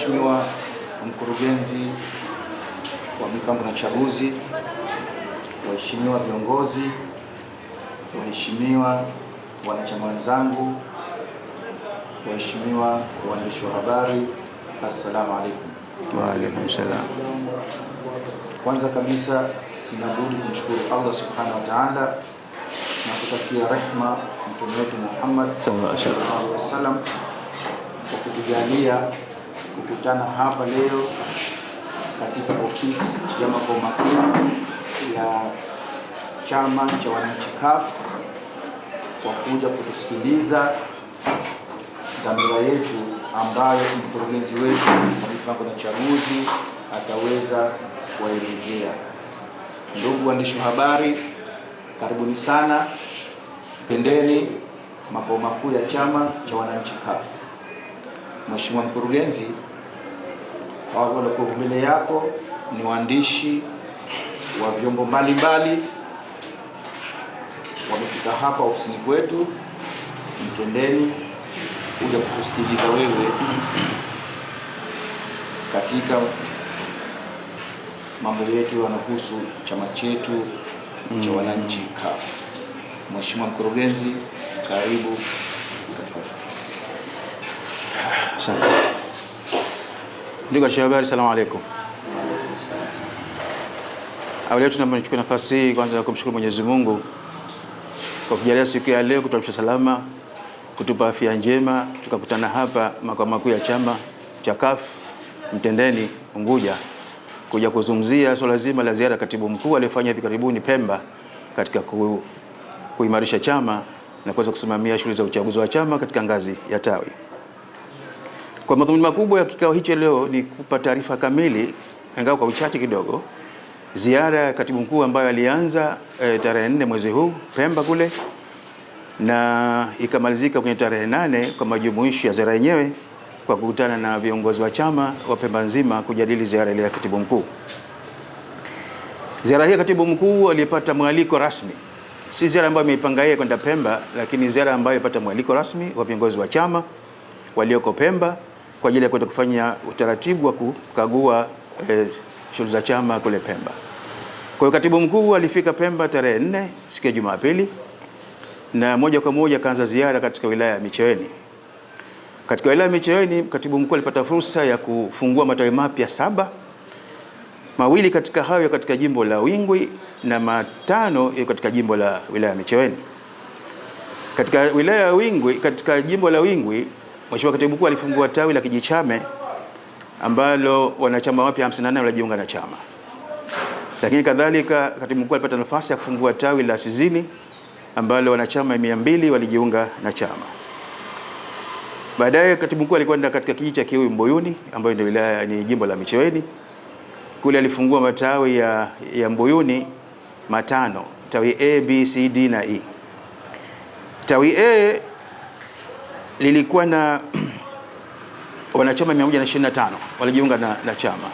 Mheshimiwa mkurugenzi wa mipango na chaguzi, waheshimiwa viongozi, waheshimiwa wanachama wenzangu, waheshimiwa waandishi wa habari, assalamu alaikum. Wa alaikum salam. Kwanza kabisa sina budi kumshukuru Allah subhanahu wa ta'ala na kutakia rehma mtume wetu Muhammad Sallallahu alaihi wasallam. sallallahu alaihi wasallam kwa kutujalia kukutana hapa leo katika ofisi ya makao makuu ya chama cha wananchi CUF kwa kuja kutusikiliza dhamira yetu ambayo mkurugenzi wetu wa mipango na chaguzi ataweza kuwaelezea. Ndugu waandishi wa habari, karibuni sana, pendeni makao makuu ya chama cha wananchi CUF. Mheshimiwa mkurugenzi, waliokuwa mbele yako ni waandishi wa vyombo mbalimbali, wamefika hapa ofisini kwetu Mtendeni kuja kukusikiliza wewe katika mambo yetu yanahusu chama chetu mm. cha wananchi CUF. Mheshimiwa mkurugenzi, karibu. Asante. Ndugu wa habari, salamu alaikum. Awali yetu naomba nichukue nafasi hii kwanza kumshukuru Mwenyezi Mungu kwa kujalia siku ya leo kutuamsha salama, kutupa afya njema, tukakutana hapa makao makuu ya chama cha CUF Mtendeni Unguja kuja kuzungumzia swala zima la ziara katibu mkuu aliyofanya hivi karibuni Pemba katika ku, kuimarisha chama na kuweza kusimamia shughuli za uchaguzi wa chama katika ngazi ya tawi. Kwa madhumuni makubwa ya kikao hicho leo ni kupa taarifa kamili, ingawa kwa uchache kidogo, ziara ya katibu mkuu ambayo alianza e, tarehe nne mwezi huu Pemba kule na ikamalizika kwenye tarehe nane kwa majumuisho ya ziara yenyewe kwa kukutana na viongozi wa chama wa Pemba nzima kujadili ziara ile ya katibu mkuu. Ziara hii ya katibu mkuu aliyepata mwaliko rasmi, si ziara ambayo imeipanga yeye kwenda Pemba, lakini ziara ambayo ilipata mwaliko rasmi wa viongozi wa chama walioko Pemba kwa ajili ya kwenda kufanya utaratibu wa kukagua eh, shughuli za chama kule Pemba. Kwa hiyo katibu mkuu alifika Pemba tarehe nne siku ya Jumapili na moja kwa moja akaanza ziara katika wilaya ya Micheweni. Katika wilaya ya Micheweni, katibu mkuu alipata fursa ya kufungua matawi mapya saba, mawili katika hayo katika jimbo la Wingwi na matano katika jimbo la wilaya ya Micheweni. Katika wilaya ya Wingwi, katika jimbo la Wingwi, Mheshimiwa Katibu Mkuu alifungua tawi la Kijichame ambalo wanachama wapya 58 walijiunga na chama. Lakini kadhalika Katibu Mkuu alipata nafasi ya kufungua tawi la Sizini ambalo wanachama 200 walijiunga na chama. Baadaye Katibu Mkuu alikwenda katika kijiji cha Kiui Mbuyuni ambayo ndio wilaya ni jimbo la Micheweni. Kule alifungua matawi ya, ya Mbuyuni matano, tawi A, B, C, D na E. Tawi A lilikuwa na wanachama 125 walijiunga na, na chama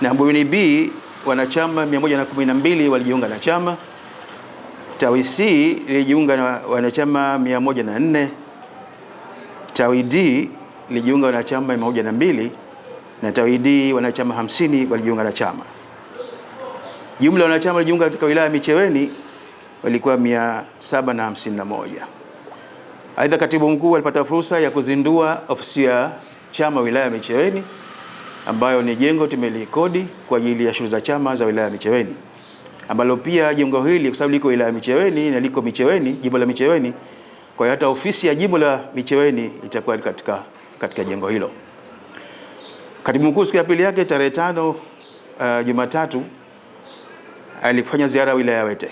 na Mbuyuni B wanachama 112 walijiunga na chama. Tawi C lilijiunga na wanachama 104. Tawi D lilijiunga wanachama 102 na tawi D wanachama 50 walijiunga na chama. Jumla wanachama walijiunga katika wilaya ya Micheweni walikuwa 751. Aidha, katibu mkuu alipata fursa ya kuzindua ofisi ya chama wilaya ya Micheweni ambayo ni jengo tumelikodi kwa ajili ya shughuli za chama za wilaya ya Micheweni, ambalo pia jengo hili kwa sababu liko wilaya ya Micheweni na liko Micheweni, jimbo la Micheweni, kwa hiyo hata ofisi ya jimbo la Micheweni itakuwa katika, katika jengo hilo. Katibu mkuu siku ya pili yake tarehe tano uh, Jumatatu alifanya ziara wilaya ya Wete.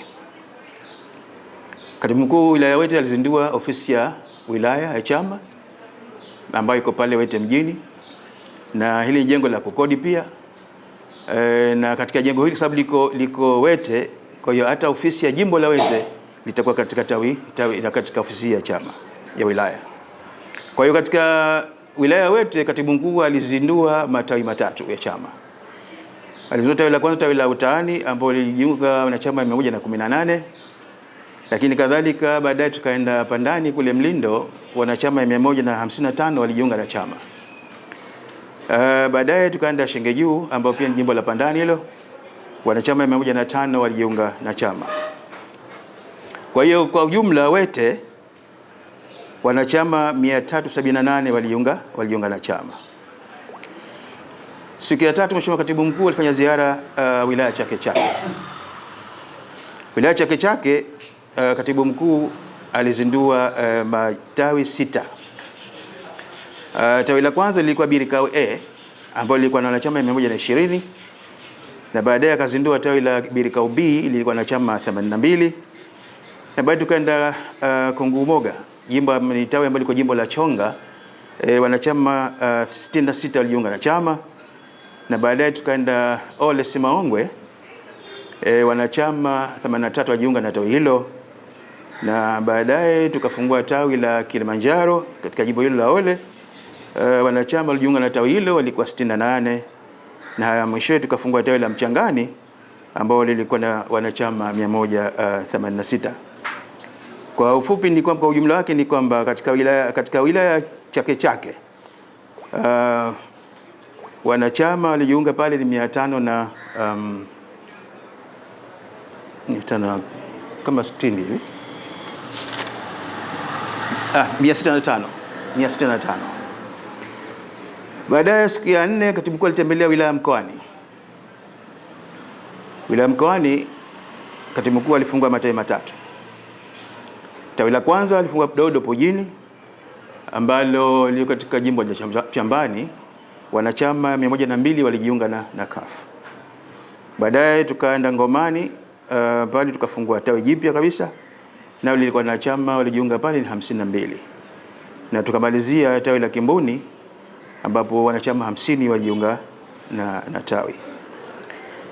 Katibu mkuu wilaya ya Wete alizindua ofisi ya wilaya ya chama ambayo iko pale Wete mjini, na hili ni jengo la kukodi pia e, na katika jengo hili sababu liko, liko Wete, kwa hiyo hata ofisi ya jimbo la Wete litakuwa katika tawi, tawi katika ofisi ya chama ya wilaya. Kwa hiyo katika wilaya ya Wete katibu mkuu alizindua matawi matatu ya chama. Alizindua tawi la kwanza, tawi la Utaani ambao lilijiunga wanachama 118 lakini kadhalika baadaye tukaenda Pandani kule Mlindo, wanachama 155 walijiunga na chama. Uh, baadaye tukaenda Shenge Juu ambao pia ni jimbo la Pandani hilo, wanachama mia moja na tano walijiunga na chama. Kwa hiyo kwa ujumla Wete wanachama 378 walijiunga walijiunga na chama. Siku ya tatu Mheshimiwa Katibu Mkuu alifanya ziara uh, wilaya Chake Chake. Wilaya Chake Chake Katibu Mkuu alizindua uh, matawi sita. Uh, tawi la kwanza lilikuwa Birikao A ambalo lilikuwa na wanachama 120 na baadaye akazindua tawi la Birikao B lilikuwa na chama 82 na baadaye tukaenda uh, Kongumoga jimbo ni tawi ambalo liko jimbo la Chonga. E, wanachama uh, 66 walijiunga na chama. Na baadaye tukaenda Ole Simaongwe e, wanachama 83 wajiunga na tawi hilo na baadaye tukafungua tawi la Kilimanjaro katika jimbo hilo la Ole. Uh, wanachama walijiunga na tawi hilo walikuwa 68 na mwishowe tukafungua tawi la Mchangani ambao lilikuwa na wanachama 186. Kwa ufupi ni kwamba kwa ujumla wake ni kwamba katika wilaya katika wilaya Chake Chake uh, wanachama walijiunga pale ni mia tano na um, mia tano kama sitini hivi ah, mia sita na tano mia sita na tano. Baadaye siku ya nne katibu mkuu alitembelea wilaya Mkoani. Wilaya Mkoani katibu mkuu alifungua matawi matatu. Tawi la kwanza alifungua Dodo Pojini ambalo liko katika jimbo la Chambani, wanachama 102 walijiunga na, na CUF. Baadaye tukaenda Ngomani uh, pale tukafungua tawi jipya kabisa nao lilikuwa na chama walijiunga pale ni 52, na tukamalizia tawi la Kimbuni ambapo wanachama 50 walijiunga na, na tawi.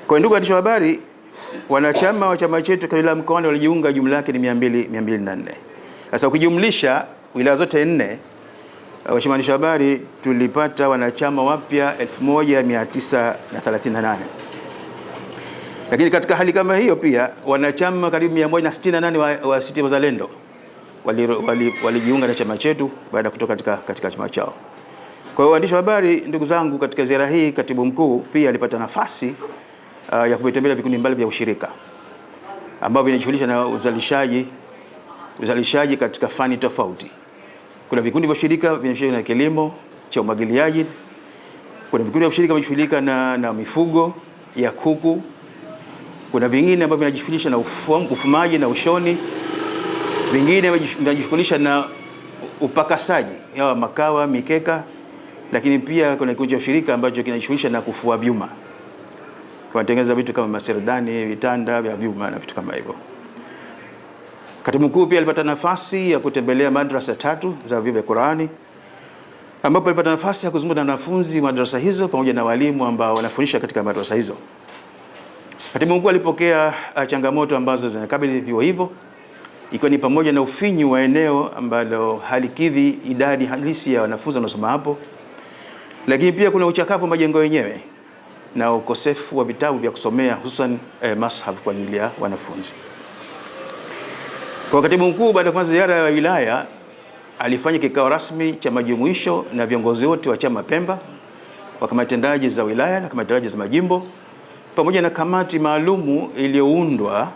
Kwa ndugu waandishi wa habari, wanachama wa chama chetu kwa wilaya Mkoani walijiunga jumla yake ni 200 204. Sasa ukijumlisha wilaya zote nne, waheshimiwa waandishi wa habari, tulipata wanachama wapya 1938. Lakini katika hali kama hiyo pia wanachama karibu 168 wa, wa ACT Wazalendo walijiunga wali, wali na chama chetu baada ya kutoka katika, katika chama chao. Kwa hiyo waandishi wa habari, ndugu zangu, katika ziara hii katibu mkuu pia alipata nafasi uh, ya kuvitembelea vikundi mbali vya ushirika ambavyo vinajishughulisha na uzalishaji uzalishaji katika fani tofauti. Kuna vikundi vya ushirika vinajishughulisha na kilimo cha umwagiliaji, kuna vikundi vya ushirika vinajishughulisha na, na mifugo ya kuku, kuna vingine ambavyo vinajishughulisha na ufum, ufumaji na ushoni, vingine vinajishughulisha na upakasaji ya makawa, mikeka, lakini pia kuna kikundi cha ushirika ambacho kinajishughulisha na kufua vyuma wanatengeneza vitu kama maserdani, vitanda vya vyuma na vitu kama hivyo. Katibu mkuu pia alipata nafasi ya kutembelea madrasa tatu za vyuo vya Qurani, ambapo alipata nafasi ya kuzungumza na wanafunzi wa madrasa hizo pamoja na walimu ambao wanafundisha katika madrasa hizo. Katibu mkuu alipokea changamoto ambazo zinakabili vyuo hivyo, ikiwa ni pamoja na ufinyu wa eneo ambalo halikidhi idadi halisi ya wanafunzi wanaosoma hapo, lakini pia kuna uchakavu wa majengo yenyewe na ukosefu wa vitabu vya kusomea hususan eh, mashaf kwa ajili ya wanafunzi. Kwa katibu mkuu, baada ya kuanza ziara ya wilaya, alifanya kikao rasmi cha majumuisho na viongozi wote wa chama Pemba wa kamati tendaji za wilaya na kamati tendaji za majimbo pamoja na kamati maalumu iliyoundwa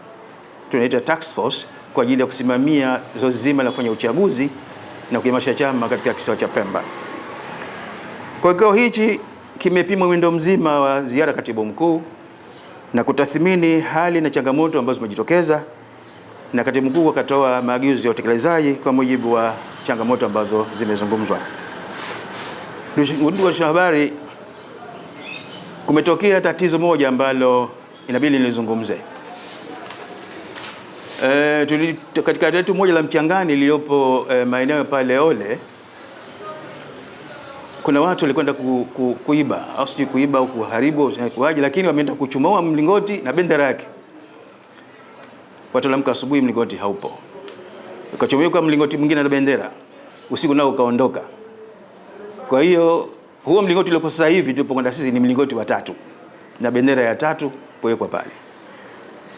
tunaita task force kwa ajili ya kusimamia zoezi zima la kufanya uchaguzi na kuimarisha chama katika kisiwa cha Pemba. Kwa kikao hichi kimepima mwendo mzima wa ziara katibu mkuu na kutathmini hali na changamoto ambazo zimejitokeza, na katibu mkuu akatoa maagizo ya utekelezaji kwa mujibu wa changamoto ambazo zimezungumzwa. Ndugu wa habari, kumetokea tatizo moja ambalo inabidi nilizungumze. E, katika letu moja la Mchangani lililopo e, maeneo pale Ole kuna watu walikwenda ku, ku, kuiba au sijui kuiba au kuharibu kuaje, lakini wameenda kuchomoa mlingoti na bendera yake. Watu walamka asubuhi, mlingoti haupo, ukachomeka mlingoti mwingine na bendera, usiku nao ukaondoka. Kwa hiyo huo mlingoti uliopo sasa hivi tulipokwenda sisi ni mlingoti wa tatu. Na bendera ya tatu kuwekwa pale.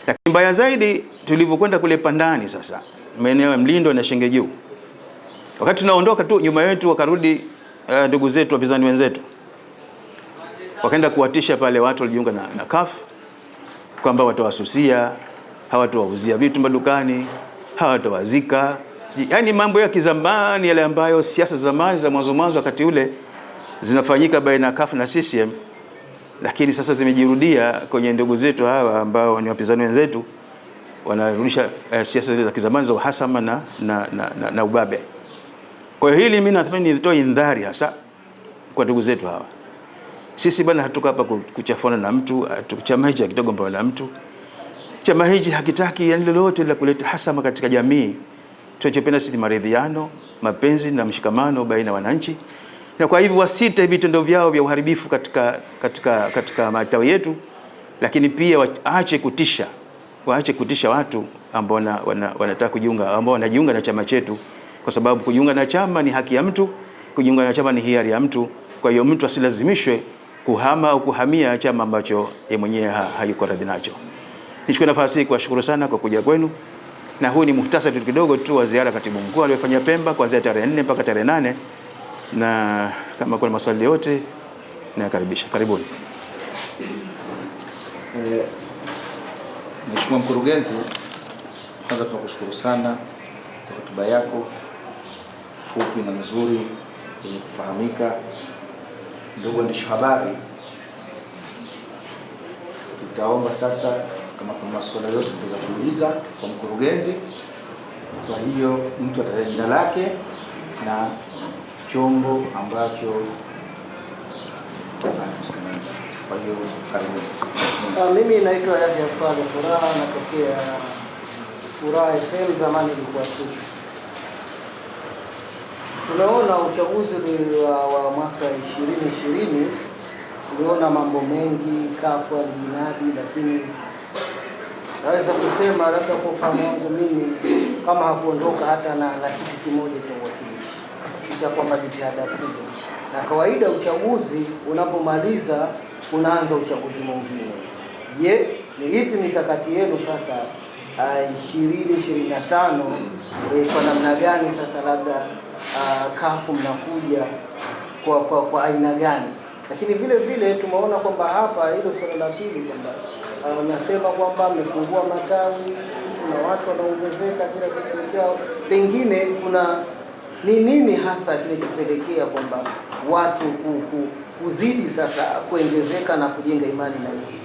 Lakini mbaya zaidi tulivyokwenda kule Pandani, sasa maeneo ya Mlindo na Shenge Juu, wakati tunaondoka tu nyuma yetu wakarudi ndugu uh, zetu wapinzani wenzetu. Wakaenda kuwatisha pale watu walijiunga na, na CUF kwamba watawasusia, hawatawauzia vitu madukani, hawatawazika, yaani mambo ya kizamani yale ambayo siasa zamani za mwanzo mwanzo wakati ule zinafanyika baina ya CUF na CCM, lakini sasa zimejirudia kwenye ndugu zetu hawa ambao ni wapinzani wenzetu, wanarudisha eh, siasa za kizamani za uhasama na, na, na, na, na ubabe. Kwa hiyo hili mimi natamani nitoe indhari hasa kwa ndugu zetu hawa. Sisi bwana, hatuko hapa ku- kuchafana na mtu, chama hichi hakitogombana na mtu. Chama hichi hakitaki yani lolote la kuleta hasama katika jamii. Tunachopenda sisi ni maridhiano, mapenzi na mshikamano baina ya wananchi, na kwa hivyo wasite vitendo vyao vya uharibifu katika, katika, katika matawi yetu, lakini pia waache kutisha, waache kutisha watu ambao wana, wana, wanataka kujiunga, ambao wanajiunga na chama chetu, kwa sababu kujiunga na chama ni haki ya mtu, kujiunga na chama ni hiari ya mtu. Kwa hiyo mtu asilazimishwe kuhama au kuhamia chama ambacho yeye mwenyewe ha, hayuko radhi nacho. Nichukue nafasi hii kuwashukuru sana kwa kuja kwenu, na huu ni muhtasari kidogo tu wa ziara katibu mkuu aliyofanya Pemba kuanzia tarehe nne mpaka tarehe nane na kama kuna maswali yote nayakaribisha. Karibuni. Mheshimiwa Mkurugenzi, kwanza tunakushukuru sana kwa hotuba yako fupi na nzuri yenye kufahamika. Ndugu waandishi habari, tutaomba sasa kama kuna maswala yote tuweza kuuliza kwa mkurugenzi. Kwa hiyo mtu atataja jina lake na chombo ambacho kwa hiyo. Ah, Mimi naitwa Yahya Saleh Furaha, natokea Furaha FM, zamani ilikuwa Chuchu. Tunaona uchaguzi wa, wa mwaka 2020 tuliona mambo mengi, kafu alijinadi, lakini naweza kusema labda kwa ufahamu wangu mimi kama hakuondoka hata na, na kiti kimoja cha uwakilishi, kisha kwamba jitihada kubwa, na kawaida uchaguzi unapomaliza unaanza uchaguzi mwingine. Je, ni ipi mikakati yenu sasa ishirini ishirini na tano kwa namna gani sasa labda ah, kafu mnakuja kwa, kwa, kwa aina gani? Lakini vile vile tumeona kwamba hapa hilo swala la pili kwamba ah, unasema kwamba mmefungua matawi, na watu wanaongezeka kila siku pengine kuna ni nini hasa kinachopelekea kwamba watu ku, ku, kuzidi sasa kuongezeka na kujenga imani na nyinyi?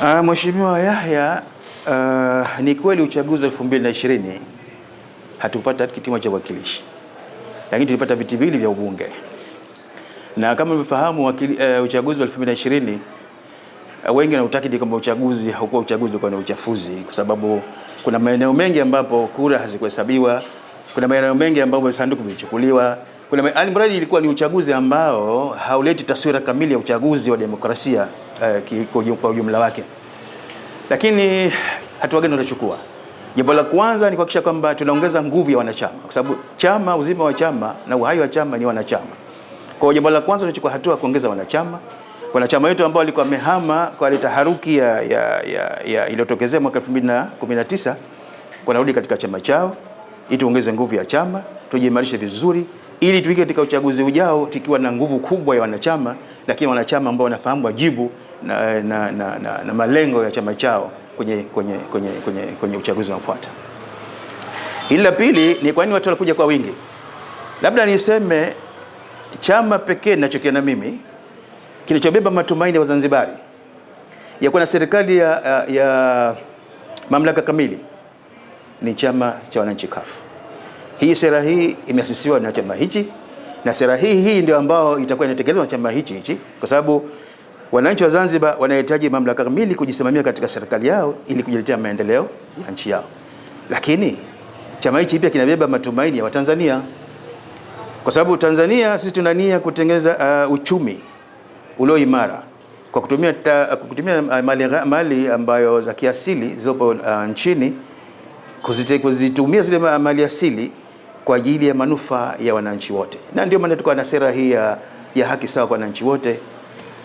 Uh, Mheshimiwa Yahya, uh, ni kweli uchaguzi wa 2020 hatukupata kitimo cha uwakilishi, lakini tulipata viti viwili vya ubunge, na kama mmefahamu uh, uchaguzi wa 2020 uh, wengi wanautakidi kwamba uchaguzi haukuwa uchaguzi, ulikuwa ni uchafuzi, kwa sababu kuna maeneo mengi ambapo kura hazikuhesabiwa, kuna maeneo mengi ambapo sanduku vilichukuliwa, kuna alimradi ilikuwa ni uchaguzi ambao hauleti taswira kamili ya uchaguzi wa demokrasia eh, kwa ujumla wake lakini hatua gani tunachukua? Jambo la kwanza ni kuhakikisha kwamba tunaongeza nguvu ya wanachama, kwa sababu chama, uzima wa chama na uhai wa chama ni wanachama. Kwa hiyo jambo la kwanza tunachukua hatua kuongeza wanachama. Wanachama wetu ambao walikuwa wamehama kwa ile taharuki ya, ya, ya, ya iliyotokezea mwaka 2019 wanarudi katika chama chao, ili tuongeze nguvu ya chama, tujiimarishe vizuri, ili tuike katika uchaguzi ujao tukiwa na nguvu kubwa ya wanachama, lakini wanachama ambao wanafahamu wajibu na, na, na, na, na malengo ya chama chao kwenye, kwenye, kwenye, kwenye, kwenye uchaguzi unaofuata. Hili la pili ni kwa nini watu wanakuja kwa wingi. Labda niseme chama pekee ninachokiona mimi kilichobeba matumaini ya Wazanzibari ya kuwa na serikali ya, ya, ya mamlaka kamili ni chama cha wananchi CUF. Hii sera hii imeasisiwa na chama hichi na sera hii hii ndio ambao itakuwa inatekelezwa na chama hichi hichi, kwa sababu wananchi wa Zanzibar wanahitaji mamlaka kamili kujisimamia katika serikali yao ili kujiletea maendeleo ya nchi yao. Lakini chama hichi pia kinabeba matumaini ya Watanzania, kwa sababu Tanzania sisi tuna nia kutengeneza uh, uchumi ulio imara kwa kutumia, ta, kutumia uh, mali, mali ambayo za kiasili zilizopo uh, nchini kuzite- kuzitumia zile mali asili kwa ajili ya manufaa ya wananchi wote, na ndio maana tuko na sera hii ya, ya haki sawa kwa wananchi wote,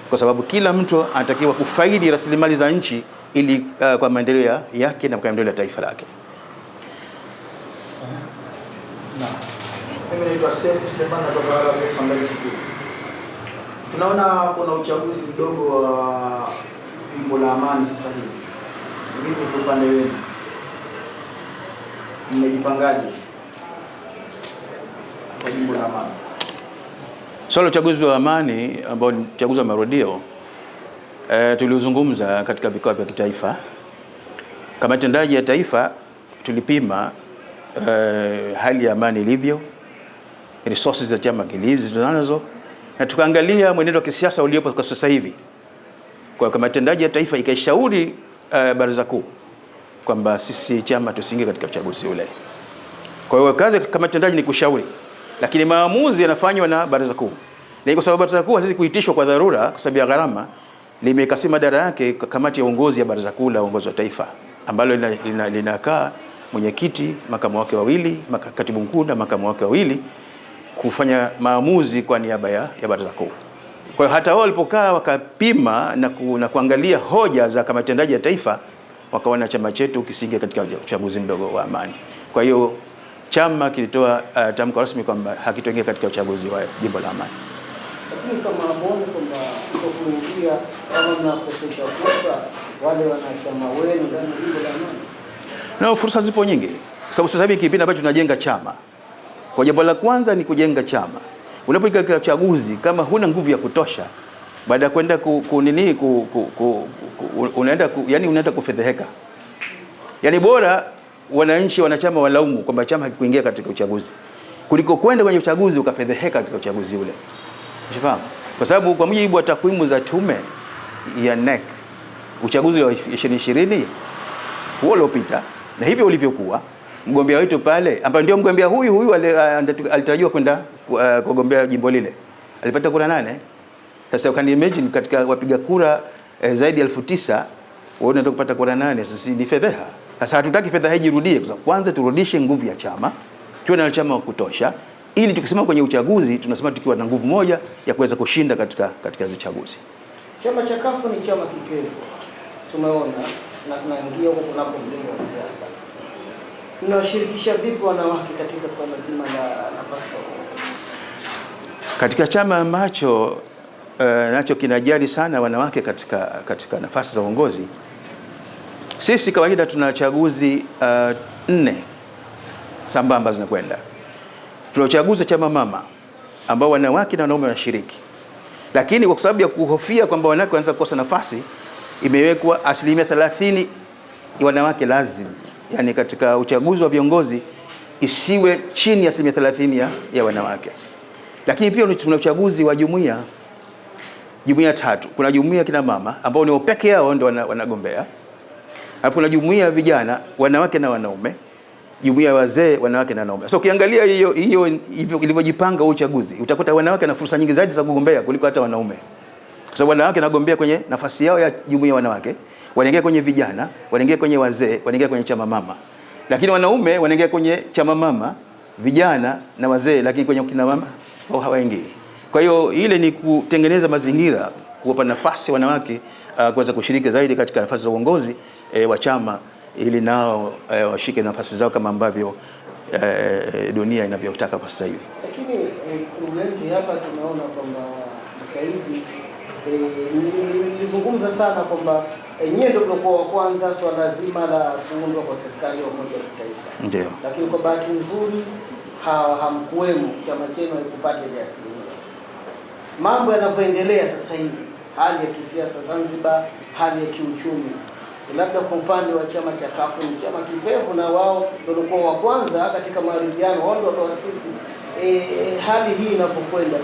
kwa sababu kila mtu anatakiwa kufaidi rasilimali za nchi ili uh, kwa maendeleo ya- yake na kwa maendeleo ya taifa lake. Mimi naitwa Sefu Suleiman kutoka Arabia TV. Tunaona kuna uchaguzi mdogo wa jimbo la Amani sasa hivi. Vipi kwa upande wenu? Mmejipangaje kwa jimbo la Amani? Swala la uchaguzi wa amani ambao ni uchaguzi wa marudio e, tuliuzungumza katika vikao vya kitaifa. Kama tendaji ya taifa tulipima e, hali ya amani ilivyo, resources za chama kilizo na tukaangalia mwenendo wa kisiasa uliopo kwa sasa hivi. Kwa kama tendaji ya taifa ikaishauri uh, baraza kuu kwamba sisi chama tusiingie katika uchaguzi ule. Kwa hiyo kazi kama tendaji ni kushauri, lakini maamuzi yanafanywa na baraza kuu, na kwa sababu baraza kuu hazizi kuitishwa kwa dharura kwa sababu ya gharama, limekasima madara yake kamati ya uongozi ya baraza kuu la uongozi wa taifa ambalo linakaa lina, lina mwenyekiti, makamu wake wawili, katibu mkuu na makamu wake wawili kufanya maamuzi kwa niaba ya, ya baraza kuu. Kwa hiyo hata wao walipokaa wakapima na, ku, na kuangalia hoja za kamati tendaji ya taifa wakaona chama chetu kisinge katika uchaguzi mdogo wa amani. Kwa hiyo chama kilitoa uh, tamko rasmi kwamba hakitoingia katika uchaguzi wa jimbo la amani. Lakini kama muone kwamba kuingia kama mnakosesha fursa wale wanachama wenu ndani ya jimbo la amani, na fursa zipo nyingi, sababu sasa hivi kipindi ambacho tunajenga chama kwa jambo la kwanza ni kujenga chama. Unapoingia katika uchaguzi kama huna nguvu ya kutosha, baada ya kwenda ku, ku, nini ku, ku, ku, ku, unaenda ku, yani unaenda kufedheheka. Yani bora wananchi wanachama walaumu kwamba chama hakikuingia katika uchaguzi kuliko kwenda kwenye uchaguzi ukafedheheka katika uchaguzi ule. Unafahamu? Kwa sababu kwa mujibu wa takwimu za tume ya NEC uchaguzi wa 2020 huo uliopita na hivyo ulivyokuwa mgombea wetu pale ambaye ndio mgombea huyu huyu alitarajiwa kwenda kugombea jimbo lile alipata kura nane. Sasa you can imagine katika wapiga kura eh, zaidi ya elfu tisa wewe unataka kupata kura nane, sasa ni fedheha. Sasa hatutaki fedheha ijirudie, kwa sababu kwanza turudishe nguvu ya chama, tuwe na chama wa kutosha, ili tukisema kwenye uchaguzi tunasema tukiwa na nguvu moja ya kuweza kushinda katika katika hizo chaguzi. Chama cha kafu ni chama kipevu, tumeona na tunaingia huko kunako mlengo wa siasa mnawashirikisha vipi wanawake katika swala zima la nafasi katika chama ambacho uh, nacho kinajali sana wanawake katika, katika nafasi za uongozi? Sisi kawaida tuna chaguzi uh, nne sambamba zinakwenda. Tuna uchaguzi wa chama mama ambao wanawake na wanaume wanashiriki, lakini kwa sababu ya kuhofia kwamba wanawake wanaweza kukosa nafasi, imewekwa asilimia 30 wanawake lazima yani katika uchaguzi wa viongozi isiwe chini ya asilimia 30 ya, ya wanawake. Lakini pia tuna uchaguzi wa jumuiya jumuiya tatu. Kuna jumuiya kina mama ambao ni peke yao ndio wanagombea, alafu kuna jumuiya ya vijana wanawake na wanaume, jumuiya ya wazee wanawake na wanaume. So ukiangalia hiyo hiyo ilivyojipanga uchaguzi, utakuta wanawake na fursa nyingi zaidi za kugombea kuliko hata wanaume, kwa sababu wanawake wanagombea kwenye nafasi yao ya jumuiya wanawake wanaingia kwenye vijana, wanaingia kwenye wazee, wanaingia kwenye chama mama, lakini wanaume wanaingia kwenye chama mama, vijana na wazee, lakini kwenye kina mama wao hawaingii. Kwa hiyo ile ni kutengeneza mazingira, kuwapa nafasi wanawake uh, kuweza kushiriki zaidi katika nafasi za uongozi e, wa chama ili nao e, washike nafasi zao kama ambavyo e, dunia inavyotaka kwa sasa hivi. Lakini mkurugenzi, hapa tunaona kwamba sasa hivi nilizungumza e, sana kwamba enyewe ndio mlikuwa wa kwanza swala zima la kuundwa kwa serikali ya umoja wa kitaifa. Ndio. Lakini kwa bahati nzuri hamkuwemo, chama chenu haikupata ile asilimia. Mambo yanavyoendelea sasa hivi, hali ya kisiasa Zanzibar, hali ya kiuchumi, labda kwa upande wa chama cha kafu ni chama kipevu, na wao ndio walikuwa wa kwanza katika maridhiano, wao ndio watoasisi. E, hali hii inavyokwenda,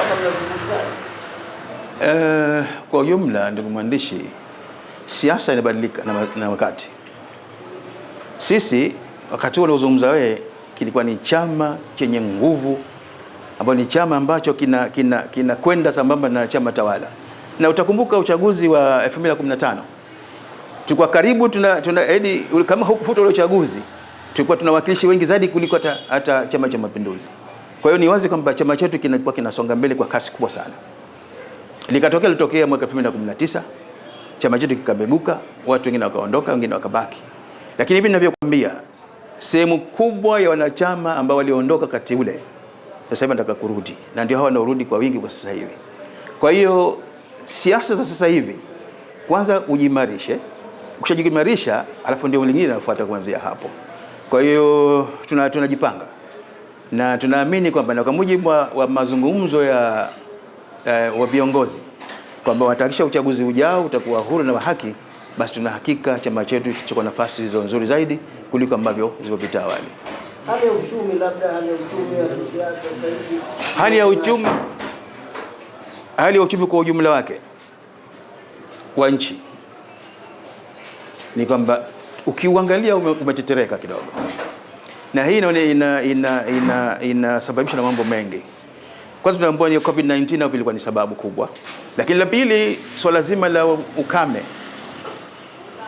ama mnazungumzaje? Uh, kwa ujumla ndugu mwandishi, siasa inabadilika na, na wakati. Sisi wakati huo uliozungumza wewe kilikuwa ni chama chenye nguvu ambayo ni chama ambacho kina kinakwenda kina sambamba na chama tawala, na utakumbuka uchaguzi wa 2015 tulikuwa karibu tuna, tuna edi, kama hukufuta ule uchaguzi tulikuwa tuna wakilishi wengi zaidi kuliko hata Chama cha Mapinduzi. Kwa hiyo ni wazi kwamba chama chetu kinakuwa kinasonga mbele kwa kasi kubwa sana. Likatokea litokea mwaka 2019 chama chetu kikabeguka, watu wengine wakaondoka, wengine wakabaki. Lakini hivi ninavyokuambia, sehemu kubwa ya wanachama ambao waliondoka kati ule sasa hivi wanataka kurudi, na ndio hawa wanaorudi kwa wingi kwa sasa hivi. Kwa hiyo siasa za sasa hivi, kwanza ujimarishe, ukishajimarisha alafu ndio lingine linafuata kuanzia hapo. Kwa hiyo tunajipanga tuna na tunaamini kwamba na kwa mujibu wa, wa mazungumzo ya eh, wa viongozi kwamba watahakikisha uchaguzi ujao utakuwa huru na wa haki, basi tuna hakika chama chetu kitakuwa nafasi zilizo nzuri zaidi kuliko ambavyo zilivyopita awali. Hali ya uchumi, labda hali ya uchumi ya kisiasa sasa hivi, Hali ya uchumi, hali ya uchumi kwa ujumla wake wa nchi ni kwamba ukiuangalia ume- umetetereka kidogo, na hii inasababishwa ina ina ina ina na mambo mengi. Kwanza tunaambiwa ni COVID-19 au ilikuwa ni sababu kubwa, lakini la pili, swala zima la ukame.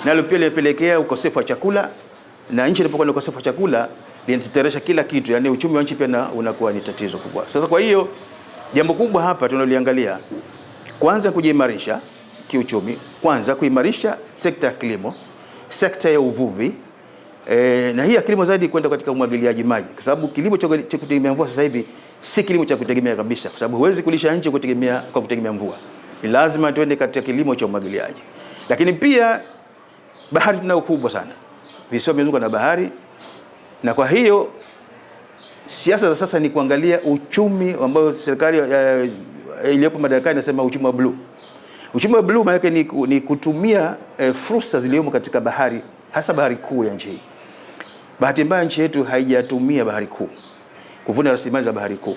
Nalo pia limepelekea ukosefu wa chakula, na nchi inapokuwa na ukosefu wa chakula linateteresha kila kitu, yani uchumi wa nchi pia na- unakuwa ni tatizo kubwa. Sasa kwa hiyo jambo kubwa hapa tunaliangalia kwanza kujiimarisha kiuchumi, kwanza kuimarisha sekta ya kilimo, sekta ya uvuvi e, na hii ya kilimo zaidi kwenda katika umwagiliaji maji, kwa sababu kilimo cha kutegemea mvua sasa hivi si kilimo cha kutegemea kabisa, kwa sababu huwezi kulisha nchi kutegemea kwa kutegemea mvua. Ni lazima tuende katika kilimo cha umwagiliaji, lakini pia bahari tunayo kubwa sana, visiwa vimezungukwa na bahari, na kwa hiyo siasa za sasa ni kuangalia uchumi ambao serikali uh, iliyopo madarakani inasema uchumi wa bluu. Uchumi wa bluu maana ni, ni kutumia uh, fursa zilizomo katika bahari, hasa bahari kuu ya nchi hii. Bahati mbaya nchi yetu haijatumia bahari kuu kuvuna rasilimali za bahari kuu.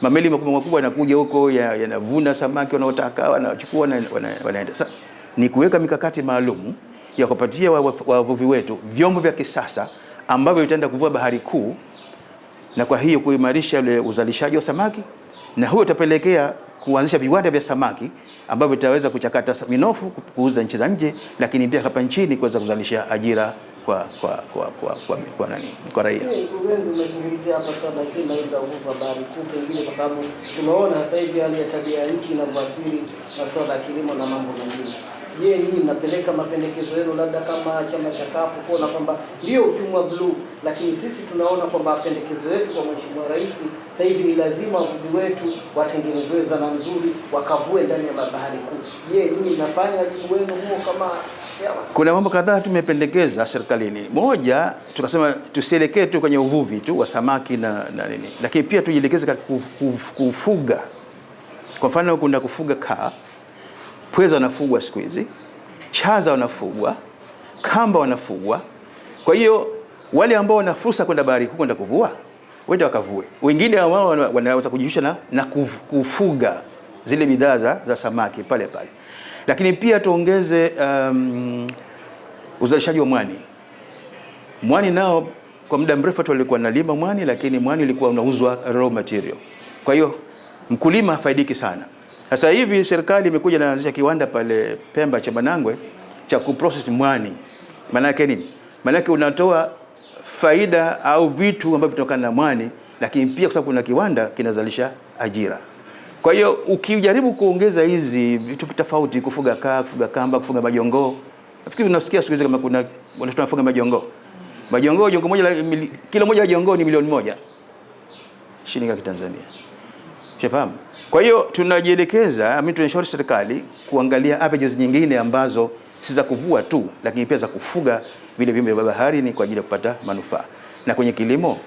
Mameli makubwa makubwa yanakuja huko yanavuna ya- samaki wanaotaka, wanachukua wana, wana, wanaenda. Sasa ni kuweka mikakati maalum ya kupatia wavuvi wa- wa- wetu vyombo vya kisasa ambavyo vitaenda kuvua bahari kuu na kwa hiyo kuimarisha ule uzalishaji wa samaki, na huyo utapelekea kuanzisha viwanda vya samaki ambavyo vitaweza kuchakata minofu kuuza nchi za nje, lakini pia hapa nchini kuweza kuzalisha ajira kwa kwa kwa kwa, kwa, kwa, nani kwa raia. Mkurugenzi, umezungumzia hapa swala zima hili la uvuvi wa bahari kuu, pengine kwa sababu tunaona sasa hivi hali ya tabia ya nchi inavyoathiri masuala ya kilimo na mambo mengine. Je, nyinyi mnapeleka mapendekezo yenu labda kama chama cha kafu kuona kwamba ndio uchumi wa bluu, lakini sisi tunaona kwamba mapendekezo yetu kwa Mheshimiwa Rais sasa hivi ni lazima wavuvi wetu watengenezewe zana nzuri wakavue ndani ya bahari kuu. Je, nyinyi mnafanya wajibu wenu huo kama? Kuna mambo kadhaa tumependekeza serikalini. Moja, tukasema tusielekee tu kwenye uvuvi tu wa samaki na, na nini, lakini pia tujielekeze katika kuf- kuf- kufuga. Kwa mfano, kuna kufuga kaa, pweza wanafugwa siku hizi, chaza wanafugwa, kamba wanafugwa. Kwa hiyo wale ambao wana fursa kwenda bahari kuu kwenda kuvua wende wakavue. Wengine wao wanaweza kujihusisha na, na kufuga zile bidhaa za, za samaki pale pale, lakini pia tuongeze um, uzalishaji wa mwani. Mwani nao kwa muda mrefu watu walikuwa nalima mwani, lakini mwani ulikuwa unauzwa raw material. Kwa hiyo mkulima hafaidiki sana. Sasa hivi serikali imekuja inaanzisha kiwanda pale Pemba cha Manangwe cha kuprocess mwani. Maana yake nini? Maana yake unatoa faida au vitu ambavyo vinatokana na mwani, lakini pia kwa sababu kuna kiwanda kinazalisha ajira. Kwa hiyo ukijaribu kuongeza hizi vitu tofauti, kufuga kaa, kufuga kamba, kufuga majongoo, nafikiri unasikia siku hizi kama kuna watu wanafuga majongoo. Majongoo, jongo moja kila moja ya jongoo ni milioni moja shilingi ya Kitanzania. Shafahamu? Kwa hiyo tunajielekeza, mimi tunashauri serikali kuangalia avenues nyingine ambazo si za kuvua tu, lakini pia za kufuga vile viumbe vya baharini kwa ajili ya kupata manufaa. Na kwenye kilimo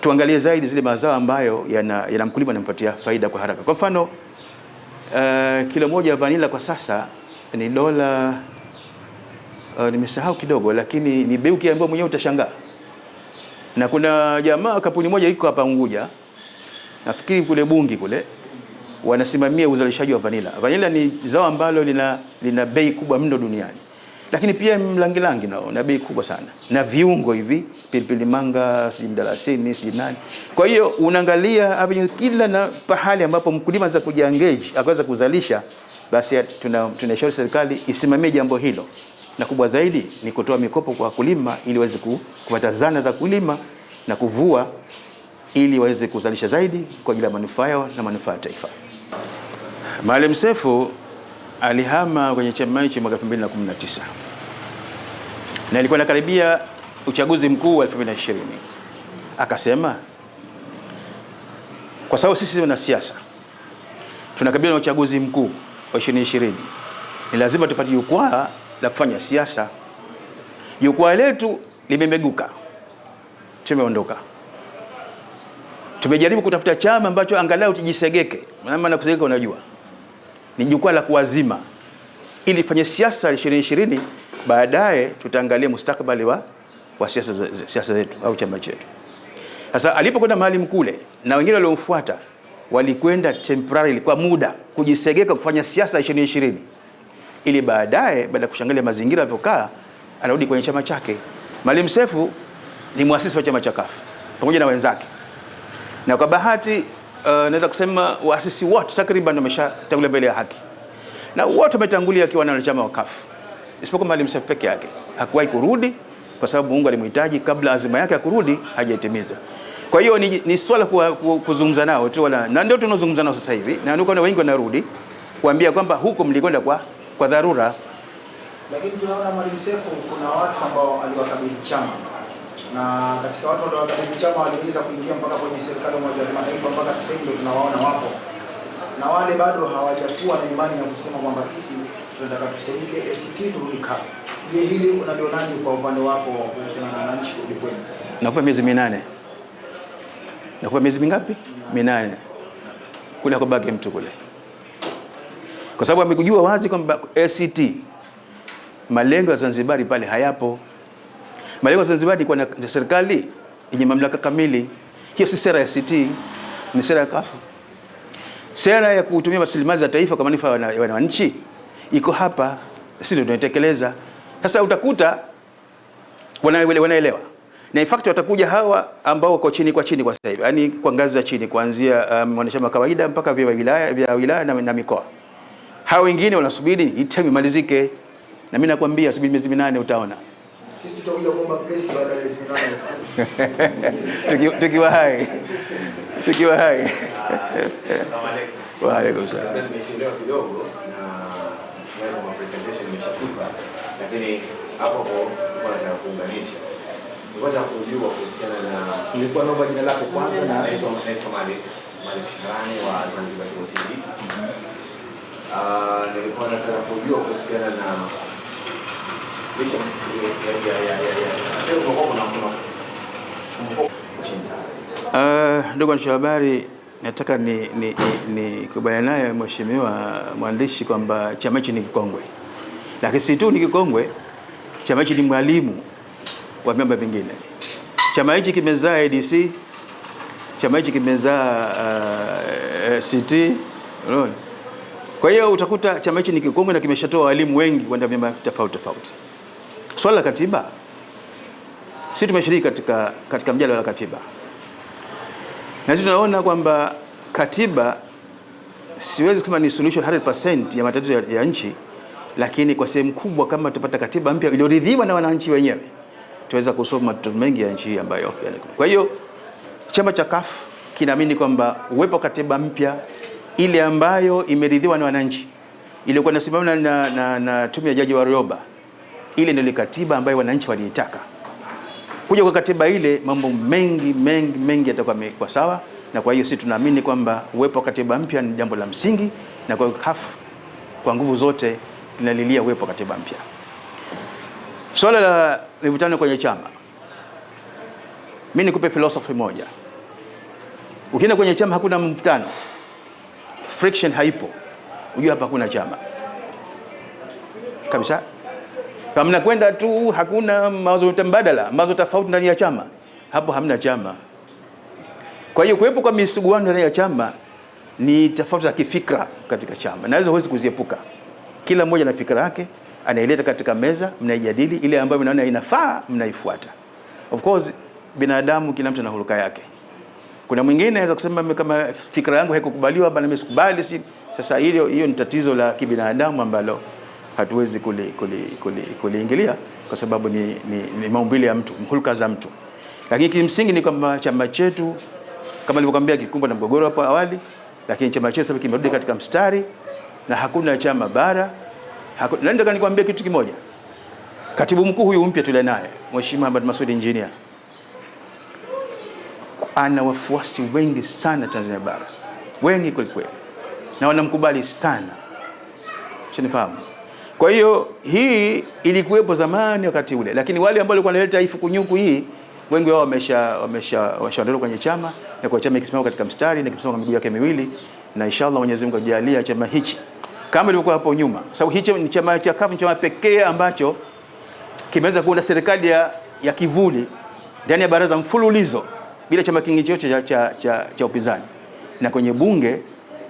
tuangalie zaidi zile mazao ambayo yana, yana mkulima anampatia faida kwa haraka. Kwa mfano uh, kilo moja ya vanila kwa sasa ni dola uh, nimesahau kidogo, lakini ni bei ukiambiwa mwenyewe utashangaa. Na kuna jamaa kampuni moja iko hapa Unguja, nafikiri kule Bungi kule, wanasimamia uzalishaji wa vanila. Vanila ni zao ambalo lina, lina bei kubwa mno duniani, lakini pia mlangilangi nao na bei kubwa sana, na viungo hivi pilipili manga, sijui mdalasini, sijui nani. Kwa hiyo unaangalia avenue kila na pahali ambapo mkulima anaweza kujiengage akaweza kuzalisha, basi tuna tunashauri serikali isimamie jambo hilo, na kubwa zaidi ni kutoa mikopo kwa wakulima ili waweze kupata zana za kulima na kuvua ili waweze kuzalisha zaidi kwa ajili ya manufaa yao na manufaa ya taifa. Maalim Seif alihama kwenye chama hicho mwaka 2019 na ilikuwa inakaribia uchaguzi mkuu wa 2020 akasema kwa sababu sisi ni siasa tunakabiliana na uchaguzi mkuu wa 2020 ni lazima tupate jukwaa la kufanya siasa. Jukwaa letu limemeguka, tumeondoka, tumejaribu kutafuta chama ambacho angalau tujisegeke, maana kusegeka, unajua ni jukwaa la kuwazima, ili fanye siasa 2020 baadaye tutaangalia mustakabali wa, wa siasa siasa zetu au chama chetu. Sasa alipokwenda mahali kule na wengine waliomfuata walikwenda temporary kwa muda kujisegeka kufanya siasa 2020 ili baadaye baada ya kushangilia mazingira yalivyokaa anarudi kwenye chama chake. Maalim Seif ni mwasisi wa chama cha CUF pamoja na wenzake, na kwa bahati uh, naweza kusema waasisi wote takriban wameshatangulia mbele ya haki na wote wametangulia akiwa na wanachama wa kafu isipokuwa Maalim Seif peke yake hakuwahi kurudi kwa sababu Mungu alimhitaji kabla azima yake ya kurudi hajaitimiza. Kwa hiyo ni, ni swala kuzungumza nao tu wala na ndio tunazungumza nao sasa hivi, na ndio wengi wanarudi kuambia kwamba huko mlikwenda kwa kwa dharura. Lakini tunaona Maalim Seif kuna watu ambao aliwakabidhi chama na katika watu waliokabidhi chama waliweza kuingia mpaka kwenye serikali ya Umoja wa Mataifa, mpaka sasa hivi tunawaona wapo, na wale bado hawajakuwa na imani ya kusema kwamba sisi tunataka tusaidike ACT turudi CUF. Je, hili unalionaje kwa upande wako kuhusiana na wananchi kurudi kwenu? Nakupa miezi minane nakupa miezi mingapi? Minane kule akobaki mtu kule, kwa sababu amekujua wazi kwamba ACT malengo ya Zanzibari pale hayapo. Malengo ya Zanzibar ni na serikali yenye mamlaka kamili. Hiyo si sera ya ACT, ni sera ya Kafu. Sera ya kutumia rasilimali za taifa kwa manufaa ya wananchi iko hapa, sisi ndio tunaitekeleza. Sasa utakuta wanaelewa na in fact watakuja hawa ambao wako chini kwa chini kwa sasa hivi, yani kwa ngazi za chini kuanzia mwanachama um, kawaida mpaka vya wilaya vya wilaya na, na mikoa. Hao wengine wanasubiri item imalizike, na mimi nakwambia subiri miezi minane utaona. Sisi tutakuja kuomba press baada ya miezi minane tukiwa hai tukiwa hai. Wa alaikum salaam. Nimechelewa kidogo na presentation imeshafika, lakini hapo hapo nataka kuunganisha Nilikuwa kujua kuhusiana na nilikuwa naomba jina lako kwanza na naitwa naitwa Malik Malik Shirani wa Zanzibar TV. Ah, nilikuwa nataka kujua kuhusiana na Uh, ndugu waandishi wa habari, nataka ni ni, ni, kubaliana naye mheshimiwa mwandishi kwamba chama hichi ni kikongwe, lakini si tu ni kikongwe, chama hichi ni mwalimu wa vyama vingine. Chama hichi kimezaa ADC, chama hichi kimezaa uh, CT, unaona. Kwa hiyo utakuta chama hichi ni kikongwe na kimeshatoa walimu wengi kwenda vyama tofauti tofauti. Swala la katiba, sisi tumeshiriki katika, katika mjadala wa katiba na sisi tunaona kwamba katiba siwezi kusema ni solution 100% ya matatizo ya, ya nchi, lakini kwa sehemu kubwa kama tupata katiba mpya iliyoridhiwa na wananchi wenyewe tuweza kusolve matatizo mengi ya nchi hii ambayo. Kwa hiyo chama cha CUF kinaamini kwamba uwepo katiba mpya ile ambayo imeridhiwa na wananchi iliyokuwa inasimamiwa na, na, na tume ya Jaji Warioba, ile ndio katiba ambayo wananchi waliitaka. Kuja kwa katiba ile, mambo mengi mengi mengi yatakuwa yamekuwa sawa, na kwa hiyo sisi tunaamini kwamba uwepo wa katiba mpya ni jambo la msingi, na kwa hiyo CUF kwa nguvu zote linalilia uwepo wa katiba mpya. Swala la mivutano kwenye chama, mimi nikupe philosophy moja. Ukienda kwenye chama hakuna mvutano, friction haipo, ujue hapa hakuna chama kabisa. Kama mnakwenda tu, hakuna mawazo mbadala, mawazo tofauti ndani ya chama, hapo hamna chama. Kwa hiyo kuwepo kwa misuguano ndani ya chama ni tofauti za kifikra katika chama, na hizo huwezi kuziepuka. Kila mmoja na fikra yake anaileta katika meza, mnaijadili, ile ambayo mnaona inafaa mnaifuata. Of course binadamu, kila mtu ana huruka yake. Kuna mwingine anaweza kusema kama fikra yangu haikukubaliwa bana na mimi sikubali. Sasa, hiyo hiyo ni tatizo la kibinadamu ambalo hatuwezi kuliingilia kuli, kuli, kuli kwa sababu ni, ni, ni maumbile ya mtu, hulka za mtu. Lakini kimsingi ni kwamba chama chetu kama nilivyokuambia kikumbwa na mgogoro hapo awali, lakini chama chetu sasa kimerudi katika mstari na hakuna chama bara. Nataka nikwambie kitu kimoja, Katibu mkuu huyu mpya tule naye Mheshimiwa Ahmad Masoud Engineer ana wafuasi wengi sana Tanzania bara, wengi kweli kweli, na wanamkubali sana, shanifahamu. Kwa hiyo hii ilikuwepo zamani wakati ule, lakini wale ambao walikuwa wanaleta ifukunyuku hii wengi wao wamesha wamesha washaondoka kwenye chama na kwa chama ikisimama katika mstari na kisimama kwa miguu yake miwili, na inshallah Mwenyezi Mungu ajalia chama hichi kama ilivyokuwa hapo nyuma, sababu hichi ni chama cha CUF, chama pekee ambacho kimeweza kuunda serikali ya, ya kivuli ndani ya baraza mfululizo bila chama kingine chochote cha, cha, cha, cha upinzani, na kwenye bunge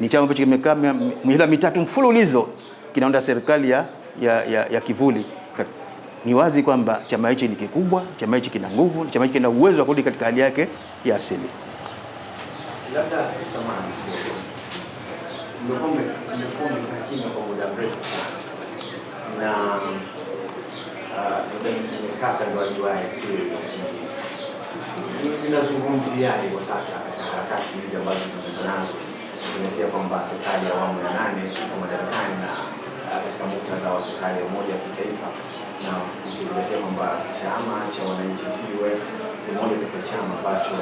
ni chama ambacho kimekaa mihula mitatu mfululizo kinaunda serikali ya, ya, ya, ya kivuli. Ni wazi kwamba chama hichi ni kikubwa, chama hichi kina nguvu, chama hichi kina uwezo wa kurudi katika hali yake ya asili. Labda kwa ah, lakini kwa sasa katika harakati hizi ambazo tunazo nazo kuzingatia kwamba serikali ya awamu ya nane iko madarakani na katika muktadha wa serikali ya umoja wa kitaifa na ukizingatia kwamba chama cha wananchi CUF ni moja kati ya chama ambacho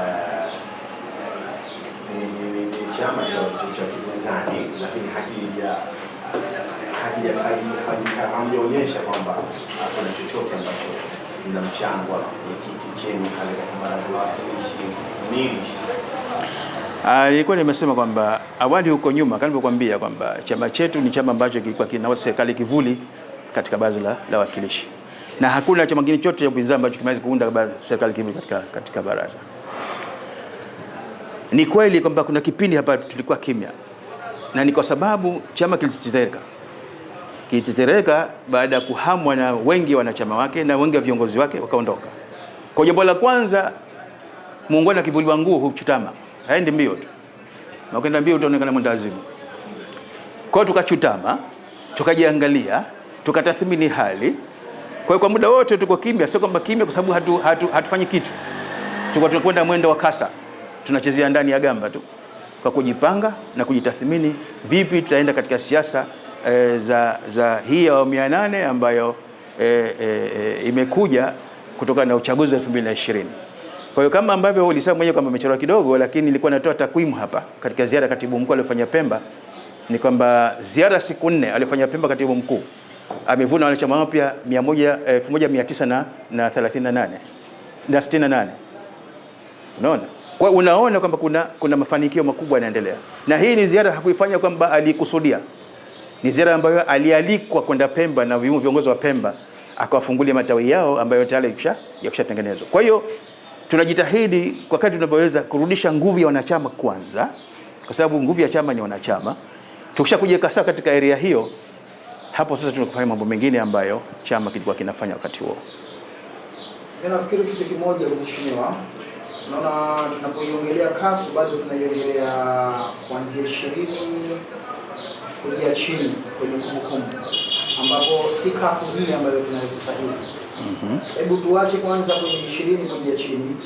ah, ni, chama cha kipinzani lakini hakija hakija- haji- haji- hamjaonyesha kwamba ah, kuna chochote ambacho mna mchango wa kiti chenu pale katika baraza la wawakilishi nini? Ah, nilikuwa nimesema kwamba awali huko nyuma kama nilivyokuambia kwamba chama chetu ni chama ambacho kilikuwa kina serikali kivuli katika baraza la, wawakilishi. Na hakuna chama kingine chote cha upinzani ambacho kimeweza kuunda serikali kivuli katika, katika baraza. Ni kweli kwamba kuna kipindi hapa tulikuwa kimya, na ni kwa sababu chama kilitetereka, kilitetereka baada ya kuhamwa na wengi wanachama wake na wengi wa viongozi wake wakaondoka. Kwa jambo la kwanza, muungwana akivuliwa nguo huchutama, haendi mbio tu, na mbio utaonekana mwenda wazimu. Kwa tukachutama, tukajiangalia, tukatathmini hali. Kwa hiyo kwa muda wote tuko kimya, sio kwamba kimya kwa sababu hatu, hatu, hatufanyi kitu, tuko tunakwenda mwendo wa kasa, tunachezea ndani ya gamba tu, kwa kujipanga na kujitathmini, vipi tutaenda katika siasa e, za, za hii awamu ya nane ambayo e, e, imekuja kutokana na uchaguzi wa 2020. Kwa hiyo kama ambavyo ulisema mwenyewe kwamba amechelewa kidogo, lakini nilikuwa natoa takwimu hapa katika ziara katibu mkuu aliyofanya Pemba, ni kwamba ziara siku nne aliyofanya Pemba katibu mkuu amevuna wanachama wapya 1938. na na 38 na 68. Unaona? Kwa unaona kwamba kuna kuna mafanikio makubwa yanaendelea, na hii ni ziara hakuifanya kwamba alikusudia, ni ziara ambayo alialikwa kwenda Pemba na viongozi wa Pemba akawafungulia matawi yao ambayo tayari yakisha yakishatengenezwa. Kwa hiyo tunajitahidi kwa kadri tunavyoweza kurudisha nguvu ya wanachama kwanza, kwa sababu nguvu ya chama ni wanachama. Tukisha kujiweka sawa katika area hiyo, hapo sasa tunakufanya mambo mengine ambayo chama kilikuwa kinafanya wakati huo. Nafikiri kitu kimoja mheshimiwa, naona tunapoiongelea kasu bado tunaiongelea kuanzia ishirini kuja chini kwenye kumbukumbu, ambapo si kafu hii ambayo tunayo sasa hivi. Hebu tuache kwanza kwenye ishirini kuja chini,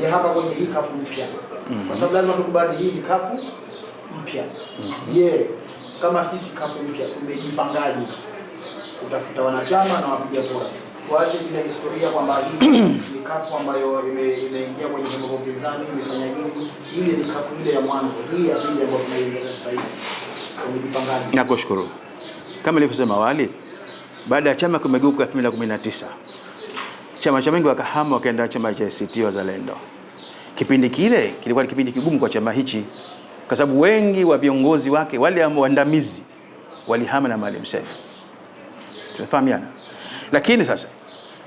je, hapa kwenye hii kafu mpya, kwa sababu lazima tukubali hii ni kafu mpya. Je, kama sisi kafu mpya tumejipangaje kutafuta wanachama na wapiga kura. Tuache zile historia kwamba hii ni kafu ambayo ime- imeingia kwenye vyombo vya upinzani imefanya hivi. Ile ni kafu ile ya mwanzo, hii ya pili ambayo tunaingia sasa hivi. Nakushukuru. Kama nilivyosema awali, baada ya chama kumegeuka 2019 chama cha wengi wakahama wakaenda chama cha ACT Wazalendo. Kipindi kile kilikuwa ni kipindi kigumu kwa chama hichi, kwa sababu wengi wa viongozi wake wale ambao waandamizi walihama na Maalim Seif. Tunafahamiana. Lakini sasa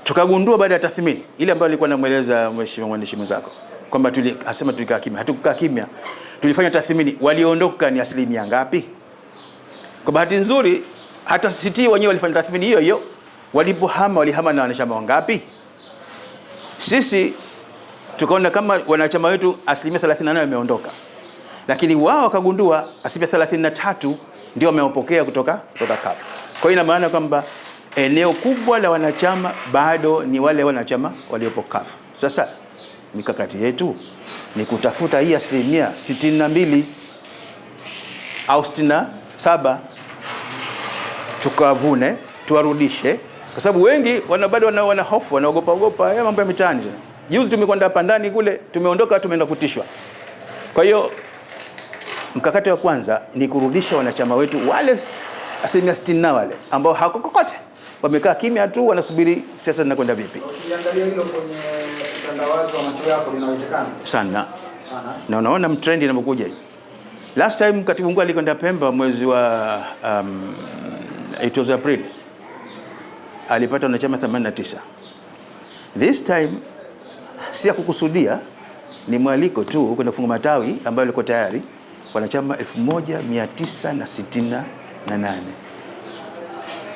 tukagundua baada ya tathmini ile ambayo alikuwa namweleza mheshimiwa mwandishi mwenzako kwamba tuli asema tulikaa kimya. Hatukukaa kimya, tulifanya tathmini, waliondoka ni asilimia ngapi? Kwa bahati nzuri hata CT wenyewe walifanya tathmini hiyo hiyo, walipohama walihama na wanachama wangapi? Sisi tukaona kama wanachama wetu asilimia 38 wameondoka, lakini wao wakagundua asilimia 33 ndio wamewapokea kutoka kutoka CUF. Kwa hiyo ina maana kwamba eneo kubwa la wanachama bado ni wale wanachama waliopo CUF. Sasa mikakati yetu ni kutafuta hii asilimia 62 au 67 tukavune tuwarudishe kwa sababu wengi wana bado wana, wana hofu wanaogopa ogopa ya mambo ya mitaani. Juzi tumekwenda hapa ndani kule, tumeondoka tumeenda kutishwa. Kwa hiyo mkakati wa kwanza ni kurudisha wanachama wetu wale asilimia sitini na wale ambao hakokokote wamekaa kimya tu wanasubiri siasa zinakwenda vipi Ukiangalia hilo kwenye utandawazi wa macho yako linawezekana sana sana. na unaona mtrendi inapokuja. Last time katibu mkuu alikwenda Pemba mwezi wa um, it was April alipata wanachama 89. This time si ya kukusudia, ni mwaliko tu kwenda kufunga matawi ambayo ilikuwa tayari wanachama 1968.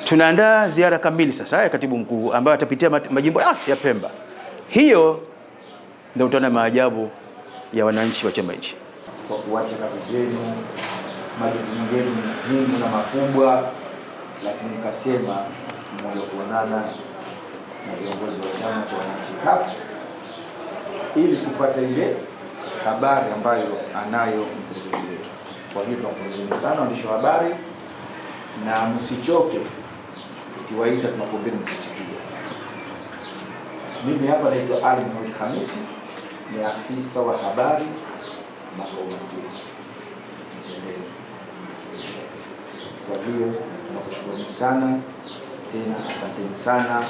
Tunaandaa ziara kamili sasa ya katibu mkuu ambayo atapitia majimbo yote ya Pemba. Hiyo ndio utaona maajabu ya wananchi wa chama hichi. kwa kuacha kazi zenu, majukumu yenu muhimu na makubwa, lakini nikasema moyo kuonana na viongozi wa chama cha wananchi CUF ili tupate ile habari ambayo anayo mkurugenzi wetu. Kwa hiyo tunakupongezeni sana waandishi wa habari, na msichoke ukiwaita, tunakuombeni mkichikia. Mimi hapa naitwa Ali Mohamed Hamisi, ni afisa wa habari makao makuu Kwa hiyo tunakushukuruni sana tena, asanteni sana